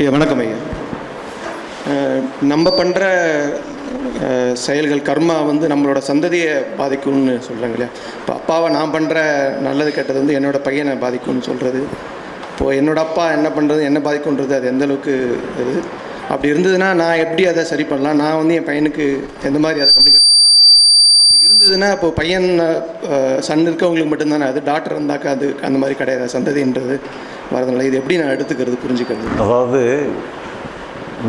ஐயா வணக்கம் ஐயா. நம்ம பண்ணுற செயல்கள் கர்மா வந்து நம்மளோட சந்ததியை பாதிக்கும்னு சொல்கிறாங்க இல்லையா? இப்போ அப்பாவை நான் பண்ணுற நல்லது கெட்டது வந்து என்னோட பையனை பாதிக்கும்னு சொல்கிறது இப்போது என்னோட அப்பா என்ன பண்ணுறது என்ன பாதிக்கும்ன்றது அது எந்த அளவுக்கு இது அப்படி இருந்ததுன்னா நான் எப்படி அதை சரி பண்ணலாம்? நான் வந்து என் பையனுக்கு எந்த மாதிரி அதை கம்யூனிகேட் பண்ணலாம்? அப்படி இருந்ததுன்னா இப்போ பையன் சன் இருக்கவங்களுக்கு மட்டும்தானே? அது டாக்டர் இருந்தாக்கா அது அந்த மாதிரி கிடையாது. சந்ததின்றது வரதுனால இது எப்படி நான் எடுத்துக்கிறது புரிஞ்சுக்கிறது? அதாவது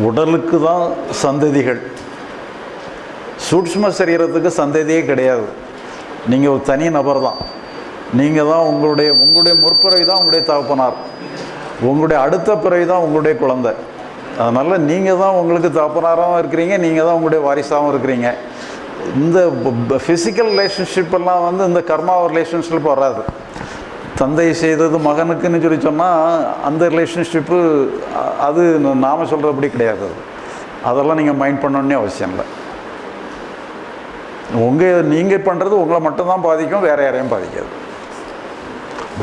உடலுக்கு தான் சந்ததிகள். சூட்சும சரீரத்துக்கு சந்ததியே கிடையாது. நீங்கள் ஒரு தனி நபர் தான். நீங்கள் தான் உங்களுடைய உங்களுடைய முற்பிறவி தான் உங்களுடைய தகப்பனார். உங்களுடைய அடுத்த பிறவி தான் உங்களுடைய குழந்தை. அதனால் நீங்கள் தான் உங்களுக்கு தகப்பனாராகவும் இருக்கிறீங்க நீங்கள் தான் உங்களுடைய வாரிசாகவும் இருக்கிறீங்க. இந்த ஃபிசிக்கல் ரிலேஷன்ஷிப் எல்லாம் வந்து இந்த கர்மா ரிலேஷன்ஷிப் வராது தந்தை செய்தது மகனுக்குன்னு சொல்லி சொன்னால் அந்த ரிலேஷன்ஷிப்பு அது நாம் சொல்கிறபடி கிடையாது அது. அதெல்லாம் நீங்கள் மைண்ட் பண்ணணுன்னே அவசியம் இல்லை. உங்கள் நீங்கள் பண்ணுறது உங்களை மட்டும்தான் பாதிக்கும் வேறு யாரையும் பாதிக்காது.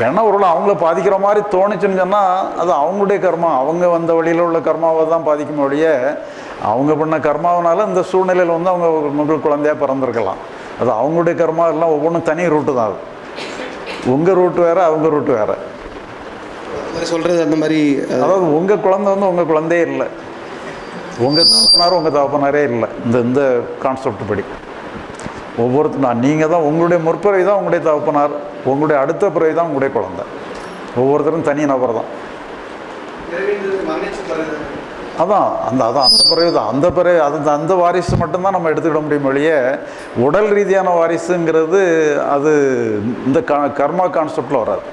வேணா ஒரு அவங்கள பாதிக்கிற மாதிரி தோணுச்சுன்னு சொன்னால் அது அவங்களுடைய கர்மா. அவங்க வந்த வழியில் உள்ள கர்மாவை தான் பாதிக்கும் ஒழிய அவங்க பண்ண கர்மாவனால இந்த சூழ்நிலையில் வந்து அவங்க உங்களுக்கு குழந்தையாக பிறந்திருக்கலாம். அது அவங்களுடைய கர்மா எல்லாம் ஒவ்வொன்றும் தனி ரூட்டு தான் அது. உங்கள் ரூட் வேறு அவங்க ரூட் வேறு. சொல்கிறது அந்த மாதிரி அதாவது உங்கள் குழந்தை வந்து உங்கள் குழந்தையே இல்லை. உங்கள் தகப்பனாரும் உங்கள் தகப்பனாரே இல்லை. இந்த இந்த கான்செப்ட் படி. ஒவ்வொருத்தரும் நீங்கள் தான் உங்களுடைய முற்பிறவை தான் உங்களுடைய தகப்பனார். உங்களுடைய அடுத்த பிறவை தான் உங்களுடைய குழந்தை. ஒவ்வொருத்தரும் தனி நபர் தான். அதான் அந்த அதான் அந்த பிறகு தான் அந்த பிறகு அது அந்த வாரிசு மட்டும்தான் நம்ம எடுத்துக்கிட முடியும் ஒழிய உடல் ரீதியான வாரிசுங்கிறது அது இந்த க கர்மா கான்செப்டில் வராது.